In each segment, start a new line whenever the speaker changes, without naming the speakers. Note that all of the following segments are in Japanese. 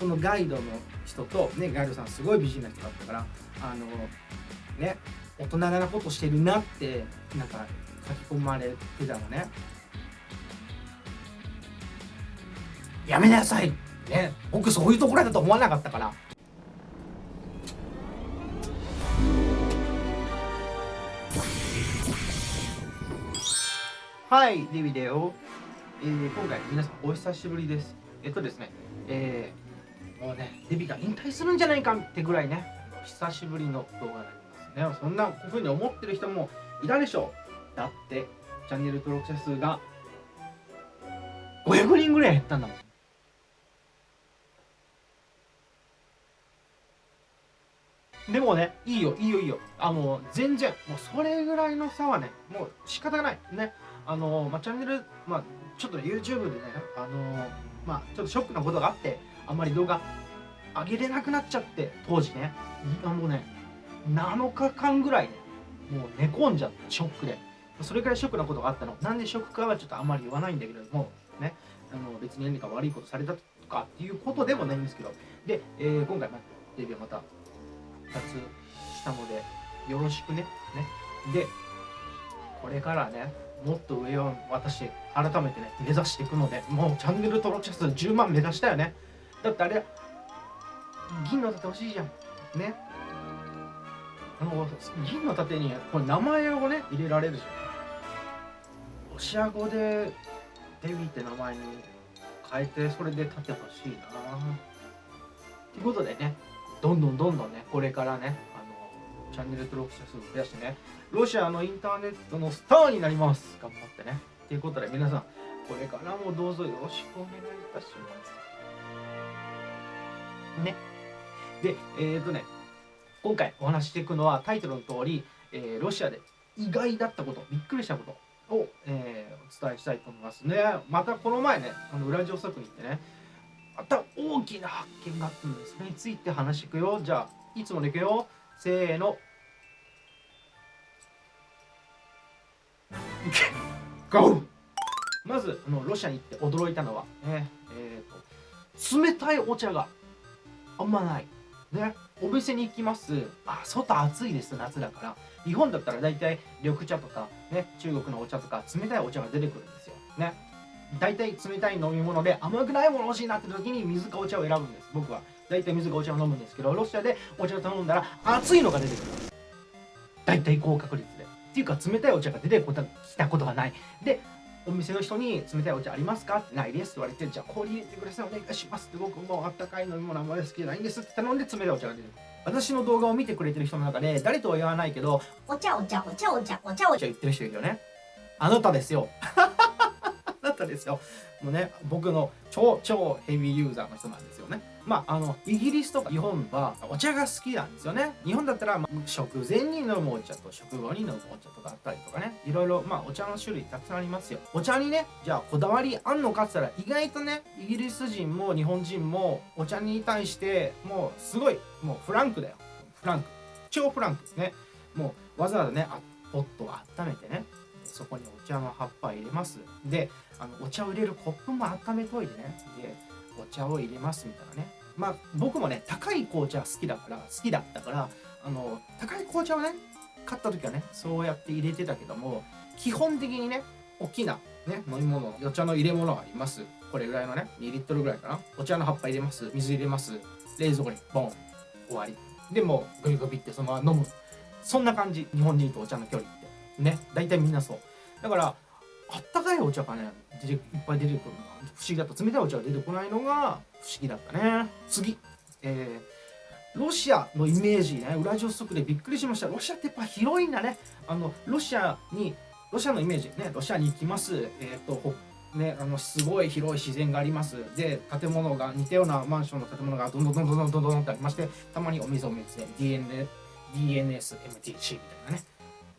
そのガイドの人とねガイドさんすごい美人な人だったからあのね大人なことしてるなってなんか書き込まれてたのね。やめなさいね僕そういうところだと思わなかったから。はいデビデオ、えー、今回皆さんお久しぶりです。えっとですねえー、もうねデビが引退するんじゃないかってぐらいね久しぶりの動画になりますねそんなふうに思ってる人もいたでしょうだってチャンネル登録者数が500人ぐらい減ったんだもんでもね、いいよ、いいよ、いいよ。あの、全然、もうそれぐらいの差はね、もう仕方ない。ね。あの、まあ、チャンネル、まあ、ちょっと YouTube でね、あの、まあ、ちょっとショックなことがあって、あんまり動画上げれなくなっちゃって、当時ね。もうね、7日間ぐらいね、もう寝込んじゃって、ショックで。それくらいショックなことがあったの。なんでショックかはちょっとあんまり言わないんだけれども、ね、あの別に何か悪いことされたとかっていうことでもないんですけど、で、えー、今回、まあ、デビューまた2つしたのでよろしくねねでこれからねもっと上を私改めてね目指していくのでもうチャンネル登録者数10万目指したよねだってあれ銀の盾欲しいじゃん。ね。あの銀の盾にこれ名前をね入れられるじゃん。ロシア語でデビーって名前に変えてそれで盾欲しいな。ということでねどんどんどんどんねこれからねあのチャンネル登録者数を増やしてねロシアのインターネットのスターになります。頑張ってね。ということで皆さんこれからもどうぞよろしくお願いいたします。ね。でえっ、ー、とね今回お話していくのはタイトルの通り、えー、ロシアで意外だったことびっくりしたことを、えー、お伝えしたいと思いますね。またこの前ねあのウラジオストクに行ってねまた大きな発見があったんですそれについて話していくよ。じゃあいつもでいくよ。せーの。ゴーまずあのロシアに行って驚いたのはねえーと、冷たいお茶があんまない。ね？お店に行きます。あ外暑いです夏だから。日本だったら大体緑茶とかね？中国のお茶とか冷たいお茶が出てくるんですよ。ね？大体冷たい飲み物で甘くないもの欲しいなって時に水かお茶を選ぶんです。僕は。大体水かお茶を飲むんですけどロシアでお茶を頼んだら熱いのが出てくる大体高確率で。っていうか冷たいお茶が出てきたことがない。でお店の人に冷たいお茶ありますか？ってないです。って言われてじゃあ氷入れてくださいお願いします。って僕もうあったかい飲み物あんまり好きじゃないんですって頼んで冷たいお茶が出てくる。私の動画を見てくれてる人の中で誰とは言わない？けど
お茶お茶お茶お茶お茶お茶
言ってる人いるよね。あなたですよ。ったですよ。もうね、僕の超超ヘビーユーザーの人なんですよね。まあ、あの、イギリスとか日本はお茶が好きなんですよね。日本だったら、まあ、食前に飲むお茶と食後に飲むお茶とかあったりとかね。いろいろ、まあ、お茶の種類たくさんありますよ。お茶にね、じゃあこだわりあんのかって言ったら、意外とね、イギリス人も日本人もお茶に対して、もうすごい、もうフランクだよ。フランク。超フランクですね。もうわざわざね、ポットを温めてね、そこにお茶の葉っぱ入れますであのお茶を入れるコップも温めといてねでお茶を入れますみたいなねまあ僕もね高い紅茶好きだから好きだったからあの高い紅茶をね買った時はねそうやって入れてたけども基本的にね大きなね飲み物お茶の入れ物があります。これぐらいのね2リットルぐらいかな。お茶の葉っぱ入れます。水入れます。冷蔵庫にボン終わり。でもグビグビってそのまま飲む。そんな感じ。日本人とお茶の距離って。ね。大体みんなそう。だからあったかいお茶がねいっぱい出てくるのが不思議だった。冷たいお茶が出てこないのが不思議だったね。次。えー、ロシアのイメージね。ウラジオストクでびっくりしました。ロシアってやっぱ広いんだね。あのロシアにロシアのイメージね。ロシアに行きます。えっ、ー、とね、あのすごい広い自然があります。で建物が似たようなマンションの建物がどんどんどんどんどんどんどんってありましてたまにお水お水で DNSMTC みたいなね。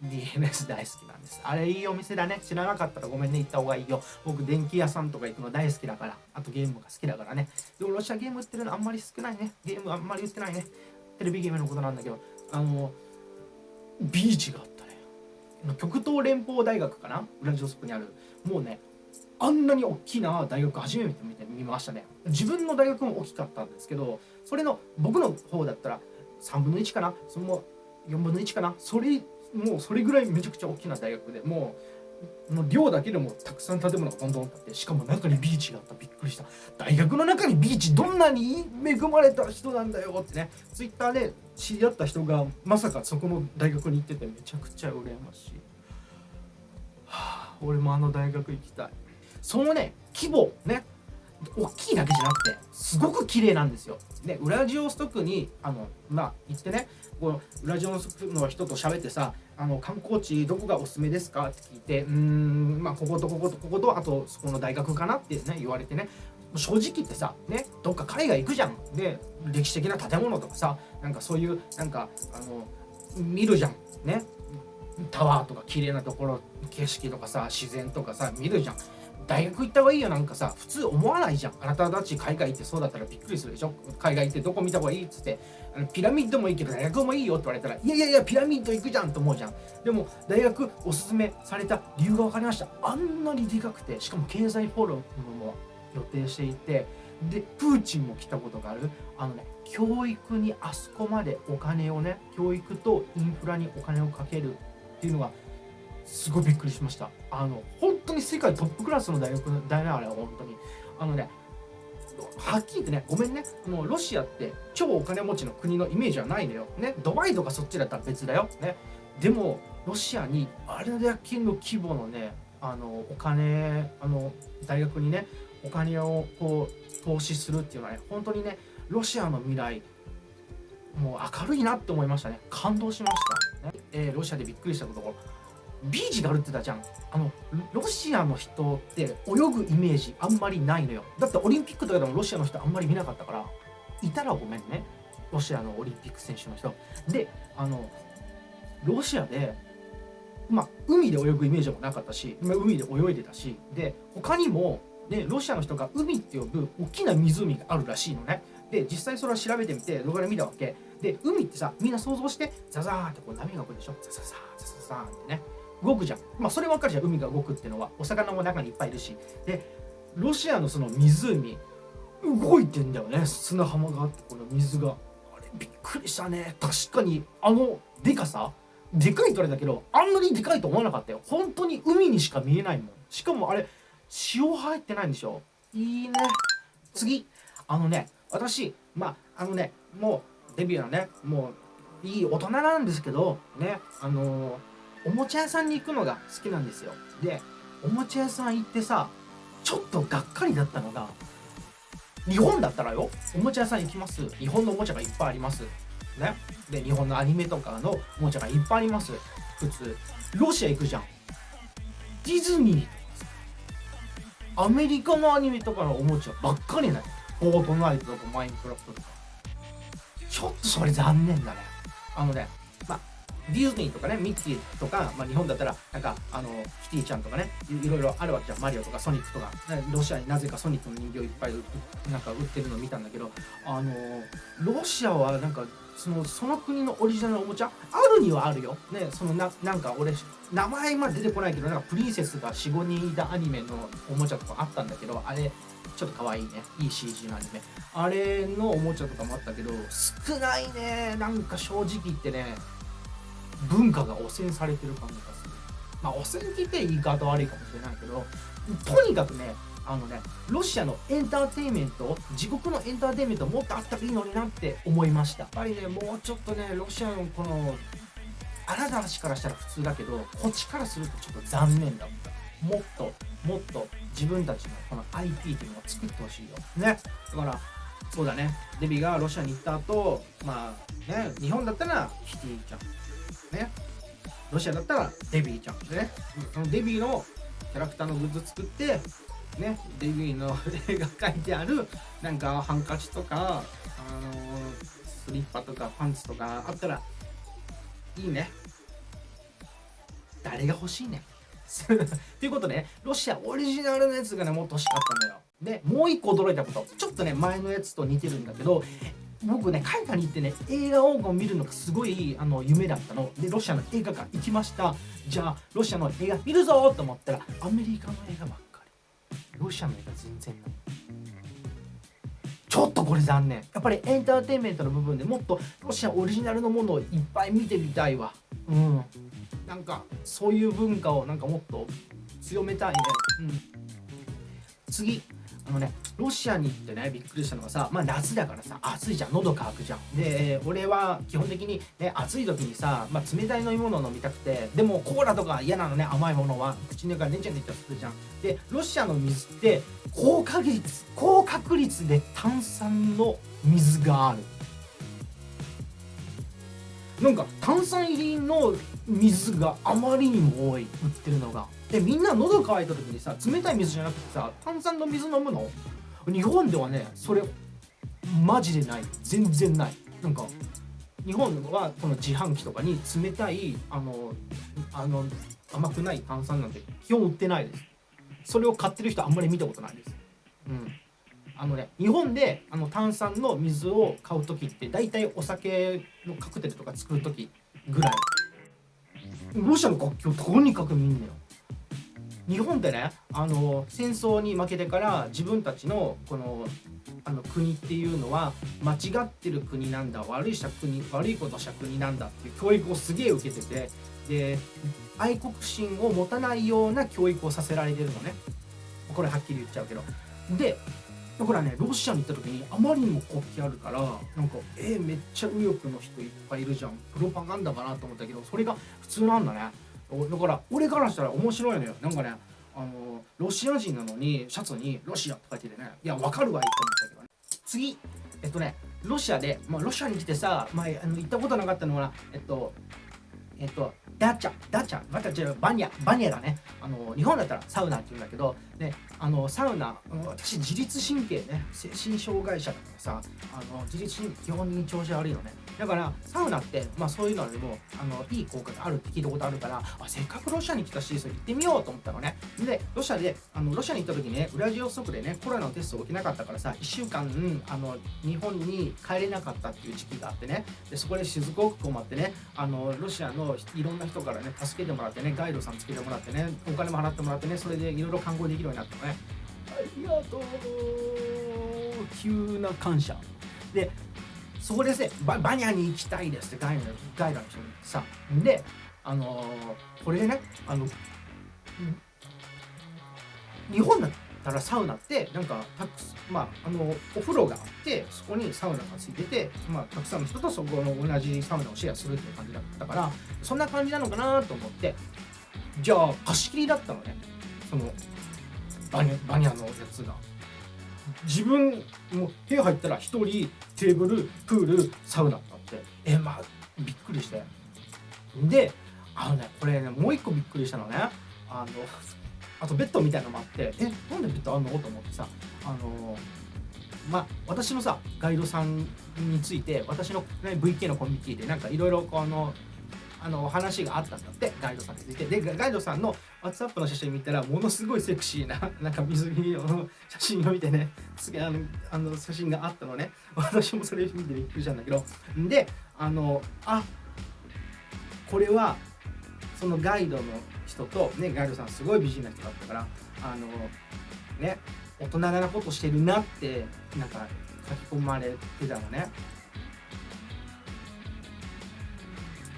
DNS 大好きなんです。あれいいお店だね。知らなかったらごめんね、行った方がいいよ。僕、電気屋さんとか行くの大好きだから。あとゲームが好きだからね。でもロシアゲーム売ってるのあんまり少ないね。ゲームあんまり売ってないね。テレビゲームのことなんだけど、あの、ビーチがあったね。極東連邦大学かな？ウラジオスクにある。もうね、あんなに大きな大学初めて見て見ましたね自分の大学も大きかったんですけどそれの僕の方だったら3分の1かな？その4分の1かな？それもうそれぐらいめちゃくちゃ大きな大学でもうもう寮だけでもたくさん建物がどんどん建ってしかも中にビーチがあった。びっくりした。大学の中にビーチどんなに恵まれた人なんだよってね。ツイッターで知り合った人がまさかそこの大学に行っててめちゃくちゃ羨ましい、はあ、俺もあの大学行きたい。そのね規模ね大きいだけじゃなくてすごく綺麗なんですよ。でウラジオストクにあのまあ行ってねこのウラジオの人と喋ってさあの観光地どこがおすすめですか？って聞いてうんまあこことこことこことあとそこの大学かなってね言われてね。正直言ってさねどっか海外行くじゃん。で歴史的な建物とかさなんかそういうなんかあの見るじゃん。ね。タワーとか綺麗なところ景色とかさ自然とかさ見るじゃん。大学行った方がいいよ。なんかさ普通思わないじゃん。あなたたち海外行ってそうだったらびっくりするでしょ？海外行ってどこ見た方がいい？っつって。あのピラミッドもいいけど大学もいいよって言われたらいやいやいやピラミッド行くじゃんと思うじゃん。でも大学おすすめされた理由が分かりました。あんなにでかくてしかも経済フォローも予定していてでプーチンも来たことがある。あのね教育にあそこまでお金をね教育とインフラにお金をかけるっていうのがすごいびっくりしました。あの本当に世界トップクラスの大学だよねあれは本当に。あのねはっきり言ってねごめんね。もうロシアって超お金持ちの国のイメージはないのよ。ねドバイとかそっちだったら別だよ。ね。でもロシアにあれだけの規模のねあのお金あの大学にねお金をこう投資するっていうのはね本当にねロシアの未来もう明るいなって思いましたね。感動しました、ね。えーロシアでびっくりしたこと。ビーチがあるって言ったじゃん。あのロシアの人って泳ぐイメージあんまりないのよ。だってオリンピックとかでもロシアの人あんまり見なかったから。いたらごめんね。ロシアのオリンピック選手の人。であのロシアでまあ海で泳ぐイメージもなかったし海で泳いでたし。で他にもねロシアの人が海って呼ぶ大きな湖があるらしいのね。で実際それを調べてみて動画で見たわけ。で海ってさみんな想像してザザーってこう波が来るでしょ。ザザザーザザザーってね。動くじゃん。まあそれ分かるじゃん。海が動くっていうのは。お魚も中にいっぱいいるし。でロシアのその湖動いてんだよね。砂浜があってこの水が。あれびっくりしたね。確かにあのでかさでかいとあれだけどあんなにでかいと思わなかったよ。本当に海にしか見えないもん。しかもあれ潮入ってないんでしょ。いいね。次。あのね私まああのねもうデビューのねもういい大人なんですけどねあのおもちゃ屋さんに行くのが好きなんですよ。でおもちゃ屋さん行ってさちょっとがっかりだったのが日本だったらよおもちゃ屋さん行きます。日本のおもちゃがいっぱいあります。ね。で日本のアニメとかのおもちゃがいっぱいあります。普通。ロシア行くじゃん。ディズニーとかアメリカのアニメとかのおもちゃばっかりないフォートナイトとかマインクラフトとか。ちょっとそれ残念だね。あのねディズニーとかねミッキーとか、まあ、日本だったらなんかあのキティちゃんとかねいろいろあるわけじゃん。マリオとかソニックとか、ロシアになぜかソニックの人形いっぱいなんか売ってるの見たんだけどあのロシアはなんかそのその国のオリジナルのおもちゃあるにはあるよ。ね、そのななんか俺名前まで出てこないけどなんかプリンセスが45人いたアニメのおもちゃとかあったんだけどあれちょっと可愛いね。いい CG のアニメ。あれのおもちゃとかもあったけど少ないね。なんか正直言ってね文化が汚染されてる感じがする。まあ汚染って言って言い方悪いかもしれないけどとにかくねあのねロシアのエンターテインメント自国のエンターテインメントもっとあったらいいのになって思いました。やっぱりねもうちょっとねロシアのこのあなたたちからしたら普通だけどこっちからするとちょっと残念だった。もっともっと自分たちのこの IP っていうのを作ってほしいよ。ね。だからそうだね。デビがロシアに行った後まあね日本だったらキティちゃんね。ロシアだったらデビーちゃんでね。そのデビーのキャラクターのグッズ作ってねデビーの絵が描いてあるなんかハンカチとかあのスリッパとかパンツとかあったらいいね。誰が欲しいね ということでねロシアオリジナルのやつがねもっと欲しかったんだよ。でもう一個驚いたこと。ちょっとね前のやつと似てるんだけど僕ね海外に行ってね映画を見るのがすごいあの夢だったの。でロシアの映画館行きました。じゃあロシアの映画見るぞと思ったらアメリカの映画ばっかり。ロシアの映画全然ない。ちょっとこれ残念。やっぱりエンターテインメントの部分でもっとロシアオリジナルのものをいっぱい見てみたいわ。うん。なんかそういう文化をなんかもっと強めたいね。うん。次。あのねロシアに行ってねびっくりしたのがさまあ夏だからさ暑いじゃん。喉乾くじゃん。で俺は基本的にね暑い時にさ、まあ、冷たい飲み物を飲みたくてでもコーラとか嫌なのね甘いものは。口の中でねちゃねちゃするじゃん。でロシアの水って高確率高確率で炭酸の水がある。なんか炭酸入りの水があまりにも多い。売ってるのが。でみんな喉乾いた時にさ冷たい水じゃなくてさ炭酸の水飲むの？日本ではねそれマジでない。全然ない。なんか日本はこの自販機とかに冷たいあのあの甘くない炭酸なんて基本売ってないです。それを買ってる人あんまり見たことないです。うん。あのね日本であの炭酸の水を買う時って大体お酒のカクテルとか作る時ぐらい。ロシアの楽器をとにかく見んのよ。日本でねあの戦争に負けてから自分たちのこのあの国っていうのは間違ってる国なんだ悪いした国悪いことした国なんだっていう教育をすげえ受けててで愛国心を持たないような教育をさせられてるのね。これはっきり言っちゃうけど。でだからねロシアに行った時にあまりにも国旗あるからなんかえー、めっちゃ右翼の人いっぱいいるじゃん。プロパガンダかなと思ったけどそれが普通なんだね。だから俺からしたら面白いのよ。なんかねあのロシア人なのにシャツに「ロシア」って書いててね。いやわかるわいいと思ったけどね。次えっとねロシアで、まあ、ロシアに来てさ、まあ、あの行ったことなかったのはえっとえっとダチャダチャまた違うバニャバニャだねあの日本だったらサウナって言うんだけどねあのサウナ私自律神経ね精神障害者だからさあの自律神経基本に調子悪いのね。だからサウナってまあそういうのでもあのいい効果があるって聞いたことあるからあせっかくロシアに来たし行ってみようと思ったのね。でロシアであのロシアに行った時ねウラジオストクでねコロナのテストを受けなかったからさ1週間、あの日本に帰れなかったっていう時期があってね。でそこですごく困ってねあのロシアのいろんな人からね助けてもらってねガイドさんつけてもらってねお金も払ってもらってねそれでいろいろ看護できるうになったのねありがとう。急な感謝。でそこでねババニャに行きたいですってガイドガイドの人にさであのー、これねあの日本だったらサウナってなんかたくまああのお風呂があってそこにサウナがついてて、まあ、たくさんの人とそこの同じサウナをシェアするっていう感じだったからそんな感じなのかなと思って。じゃあ貸し切りだったのね。そのバニバニャのやつが。自分も部屋入ったら1人テーブルプールサウナってあって。えまあびっくりして。であのねこれねもう一個びっくりしたのね。あのあとベッドみたいなのもあって。えなんでベッドあんの？と思ってさ。あのまあ私のさガイドさんについて私の、ね、VK のコミュニティでなんかいろいろこのあの話があったんだってガイドさんについて。でガイドさんの WhatsApp の写真見たらものすごいセクシーな なんか水着の写真を見てねあのあの写真があったのね。私もそれ見てびっくりしたんだけど。であのあこれはそのガイドの人とねガイドさんすごい美人な人だったからあのね大人なことしてるなってなんか書き込まれてたのね。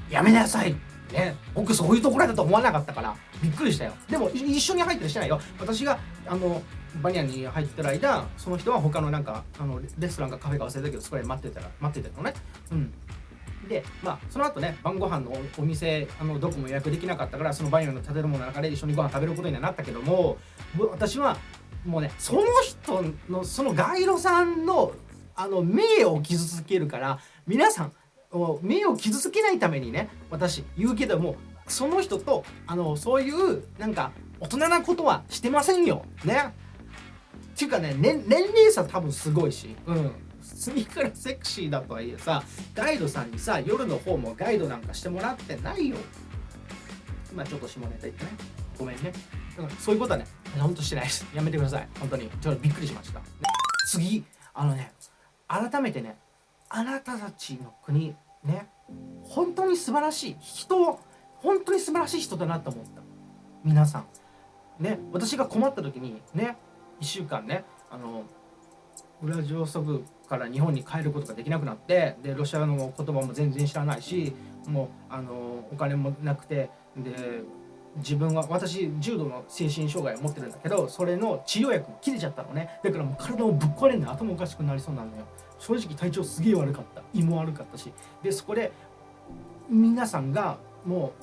やめなさい。ね。僕そういうところだと思わなかったからびっくりしたよ。でも一緒に入ったりしてないよ。私があのバニャンに入ってる間その人は他のなんかあのレストランかカフェか忘れたけどそこで待ってたら待ってたのね。うん。でまあその後ね晩ご飯のお店あのどこも予約できなかったからそのバニャンの建物の中で一緒にご飯食べることにはなったけども私はもうねその人のそのガイドさんのあの名誉を傷つけるから皆さん名を傷つけないためにね私言うけどもその人とあのそういうなんか大人なことはしてませんよ。ね。っていうかね年齢差多分すごいし。うん。次からセクシーだとはいえさガイドさんにさ夜の方もガイドなんかしてもらってないよ。今ちょっと下ネタ言ってね。ごめんね。だからそういうことはねほんとしてないです。やめてください。本当に。ちょっとびっくりしました。次。あのね改めてねあなたたちの国ね。本当に素晴らしい人本当に素晴らしい人だなと思った。皆さん。ね。私が困った時にね。1週間ね。あのウラジオストクから日本に帰ることができなくなってでロシアの言葉も全然知らないしもうあのお金もなくてで自分は私重度の精神障害を持ってるんだけどそれの治療薬も切れちゃったのね。だからもう体もぶっ壊れんで頭おかしくなりそうなのよ。正直体調すげえ悪かった。胃も悪かったし。でそこで皆さんがも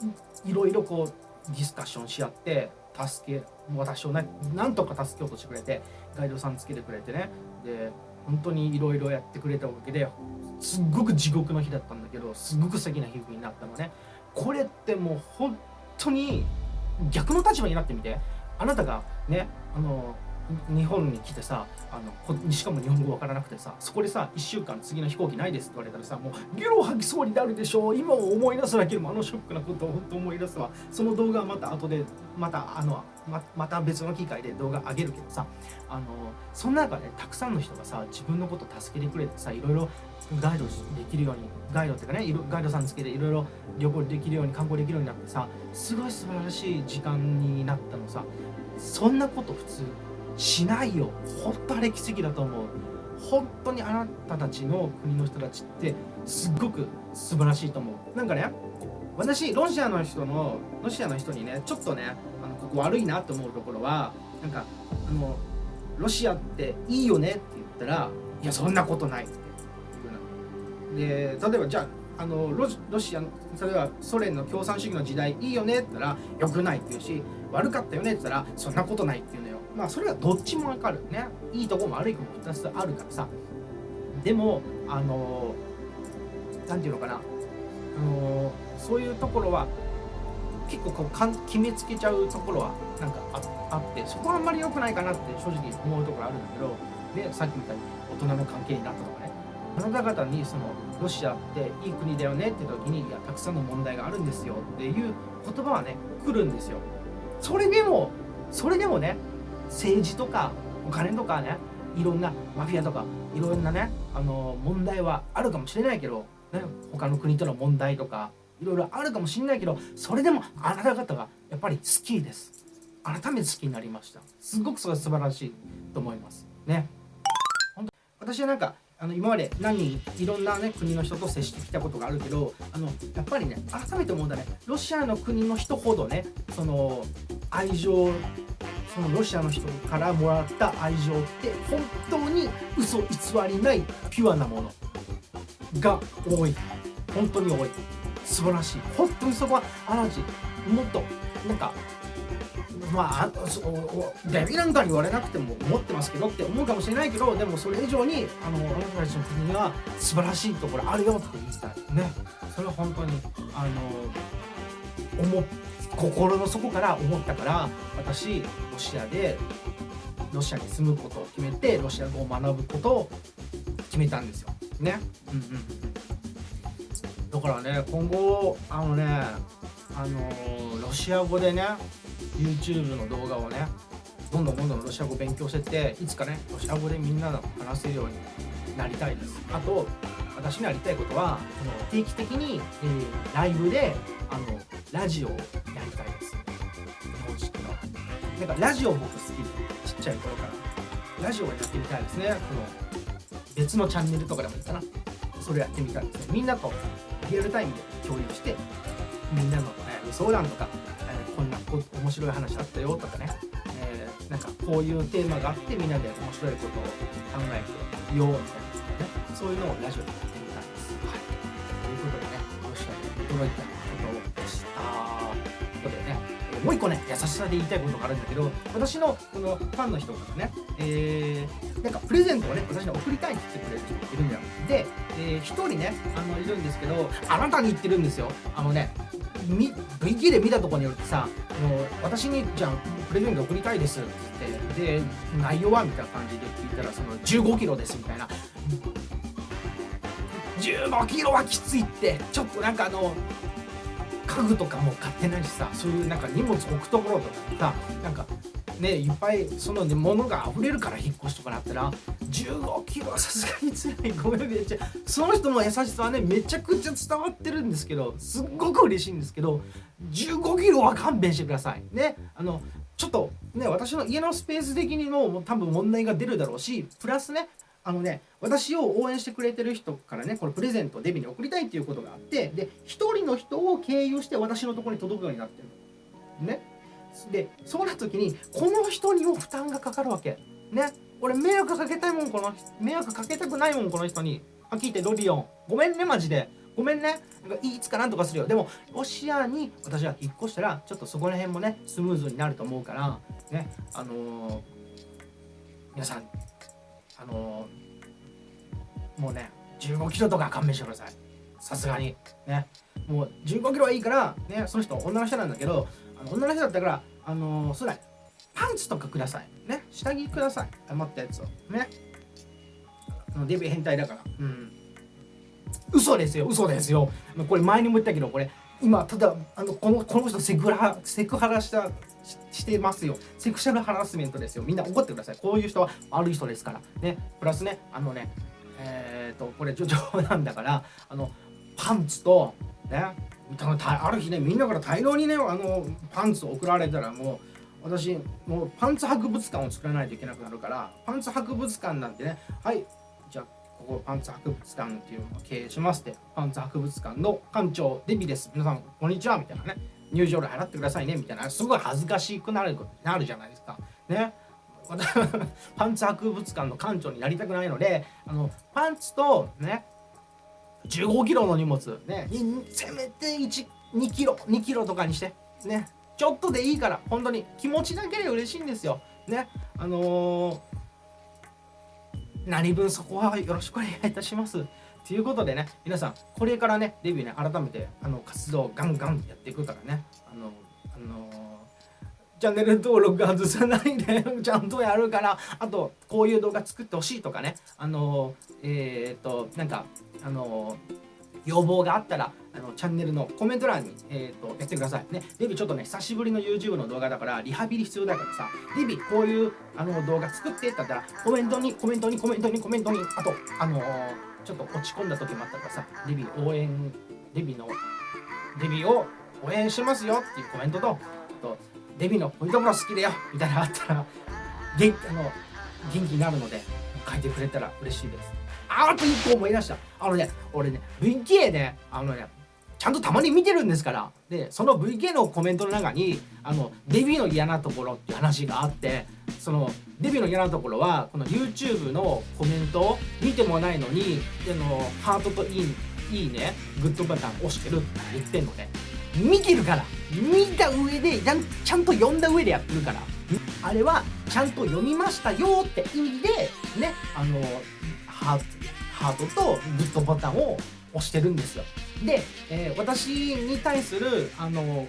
ういろいろこうディスカッションし合って助け私をねなんとか助けようとしてくれてガイドさんつけてくれてね。で本当にいろいろやってくれたおかげですっごく地獄の日だったんだけどすごく素敵な日になったのね。これってもう本当に逆の立場になってみて。あなたがねあの日本に来てさあのしかも日本語わからなくてさそこでさ1週間次の飛行機ないですって言われたらさもうゲロ吐きそうになるでしょう。今を思い出すだけでもあのショックなことを本当思い出すわ。その動画はまた後でまたあのままた別の機会で動画上げるけどさあのその中でたくさんの人がさ自分のこと助けてくれてさいろいろガイドできるようにガイドっていうかねガイドさんつけていろいろ旅行できるように観光できるようになってさすごい素晴らしい時間になったのさ。そんなこと普通しないよ。本当あれ奇跡だと思う。本当にあなたたちの国の人たちってすっごく素晴らしいと思う。なんかね私ロシアの人のロシアの人にねちょっとねあのここ悪いなと思うところはなんかあのロシアっていいよねって言ったらいやそんなことないって言うな。で例えばじゃああのロロシアの例えばソ連の共産主義の時代いいよねって言ったらよくないって言うし悪かったよねって言ったらそんなことないって言うのまあそれはどっちもわかるね。いいとこも悪いとこも2つあるからさ。でもあの何て言うのかな。あのそういうところは結構こうかん決めつけちゃうところはなんかあってそこはあんまり良くないかなって正直思うところあるんだけどでさっきみたいに大人の関係になったとかね。あなた方にそのロシアっていい国だよねって時にいやたくさんの問題があるんですよっていう言葉はね来るんですよ。それでもそれでもね政治とかお金とかねいろんなマフィアとかいろんなねあの問題はあるかもしれないけど、ね、他の国との問題とかいろいろあるかもしれないけどそれでもあなた方がやっぱり好きです。改めて好きになりました。すごくそれは素晴らしいと思います。ね。本当私はなんかあの今まで何人いろんな、ね、国の人と接してきたことがあるけどあのやっぱりね改めて思うんだね。ロシアの国の人ほどねその愛情そのロシアの人からもらった愛情って本当に嘘偽りないピュアなものが多い本当に多い素晴らしい本当にそこはあなたちもっとなんかまあデビなんかに言われなくても思ってますけどって思うかもしれないけどでもそれ以上にあのあなたたちの国には素晴らしいところあるよって言いたいねそれは本当にあの思心の底から思ったから私ロシアでロシアに住むことを決めてロシア語を学ぶことを決めたんですよ。ね。うんうんだからね今後あのねあのロシア語でね YouTube の動画をねどんどんどんどんロシア語勉強してっていつかねロシア語でみんなが話せるようになりたいです。あと私にやりたいことはその定期的に、えー、ライブであのラジオをやりたいです。日本式の。なんかラジオ僕好きでちっちゃい頃から。ラジオをやってみたいですね。この別のチャンネルとかでもいいかな。それやってみたいですね。みんなとリアルタイムで共有してみんなの、ね、相談とかえこんなこ面白い話あったよとかね、えー、なんかこういうテーマがあってみんなで面白いことを考えてようみたいな、ね、そういうのをラジオでやってみたいです。はい、ということでね、ロシアで驚いたことでもう一個ね、優しさで言いたいことがあるんだけど、私のこのファンの人からね、えー、なんかプレゼントをね、私に送りたいって言ってくれる人がいるんだよ。で、えー、一人ね、あの、いるんですけど、あなたに言ってるんですよ。あのね、VK で見たところによってさあの私にじゃあプレゼント送りたいですって言ってで内容はみたいな感じで聞いたらその15キロですみたいな15キロはきついってちょっとなんかあの家具とかも買ってないしさそういうなんか荷物置くところとかさなんかねいっぱいその、ね、物が溢れるから引っ越しとかなったら15キロさすがに辛い。ごめんめっちゃその人の優しさはねめちゃくちゃ伝わってるんですけどすっごく嬉しいんですけど15キロは勘弁してください。ね。あのちょっとね私の家のスペース的にももう多分問題が出るだろうしプラスねあのね私を応援してくれてる人からねこれプレゼントをデビューに送りたいっていうことがあってで一人の人を経由して私のところに届くようになってるの。ね。でそうなった時にこの人にも負担がかかるわけ。ね。俺迷惑かけたいもんこの迷惑かけたくないもんこの人に。はっきり言ってロリオン。ごめんねマジで。ごめんね。なんかいつかなんとかするよ。でもロシアに私は引っ越したらちょっとそこら辺もねスムーズになると思うからね。あのー皆さんあのもうね15キロとか勘弁してください。さすがに。ね。もう15キロはいいからねその人女の人なんだけどあの女の人だったからあのーそうだね。パンツとかください。ね。下着ください。余ったやつを。ね。デビュー変態だから。うん。嘘ですよ。嘘ですよ。これ前にも言ったけどこれ今ただあのこのこの人セクハラセクハラしたしてますよ。セクシャルハラスメントですよ。みんな怒ってください。こういう人は悪い人ですから。ね。プラスねあのねえっ、とこれ冗談だからあのパンツとねある日ねみんなから大量にねあのパンツを送られたらもう私もうパンツ博物館を作らないといけなくなるからパンツ博物館なんてねはいじゃあここパンツ博物館っていうのを経営しますってパンツ博物館の館長デビです。皆さんこんにちはみたいなね。入場料払ってくださいねみたいな。すごい恥ずかしくなるなるじゃないですか。ね。パンツ博物館の館長になりたくないのであのパンツとね15キロの荷物ねせめて1 2キロ2キロとかにしてね。ちょっとでいいから本当に気持ちだけで嬉しいんですよ。ね。あのー何分そこはよろしくお願いいたします。ということでね、皆さん、これからね、デビューね、改めてあの活動をガンガンやっていくからね、あの、あのチャンネル登録外さないで ちゃんとやるから、あと、こういう動画作ってほしいとかね、あの、えっ、と、なんか、あの、要望があったら、あのチャンネルのコメント欄に、えー、とやってください。ね、デビちょっとね、久しぶりの YouTube の動画だから、リハビリ必要だからさ、デビこういうあの動画作ってって言ったら、コメントに、コメントに、コメントに、コメントに、あと、あのーちょっと落ち込んだ時もあったからさ、デビ応援、デビの、デビを応援しますよっていうコメントと、とデビのこういうところ好きだよみたいなのあったら、元あの元気になるので、書いてくれたら嬉しいです。ああと一個思い出した。あのね、俺ね、VK ね、あのね、ちゃんとたまに見てるんですから。で、その VK のコメントの中に、あの、デビューの嫌なところっていう話があって、その、デビューの嫌なところは、この YouTube のコメントを見てもないのに、あの、ハートといい、いいね、グッドボタン押してるって言ってんのね。見てるから見た上でちゃんと読んだ上でやってるからあれはちゃんと読みましたよって意味でねあのハーハートとグッドボタンを押してるんですよで、えー私に対するあの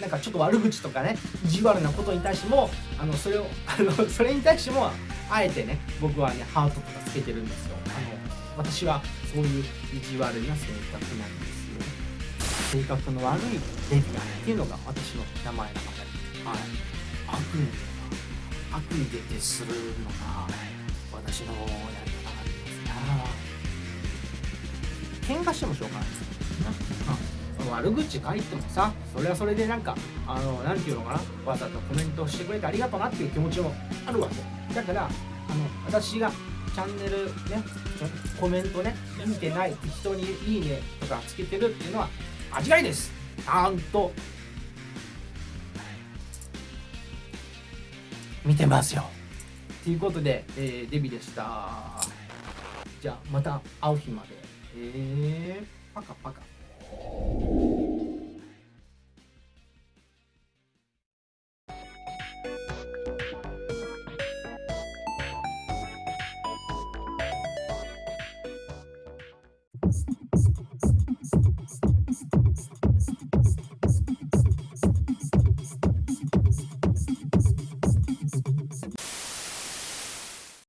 なんかちょっと悪口とかね意地悪なことに対してもあのそれを あのそれに対してもあえてね僕はねハートとかつけてるんですよ。あの私はそういう意地悪な性格なんですよ。性格の悪いデビアンっていうのが私の名前なので、はい、悪に悪に出てするのが私のやり方なんですな喧嘩してもしょうがないですうん。悪口書いてもさそれはそれでなんかあのなんていうのかなわざとコメントしてくれてありがとうなっていう気持ちもあるわけ。だからあの私がチャンネルねコメントね見てない人にいいねとかつけてるっていうのは間違いです。ちゃんと。見てますよ。ということで、えーデビでした。じゃあまた会う日まで。えー、パカパカ。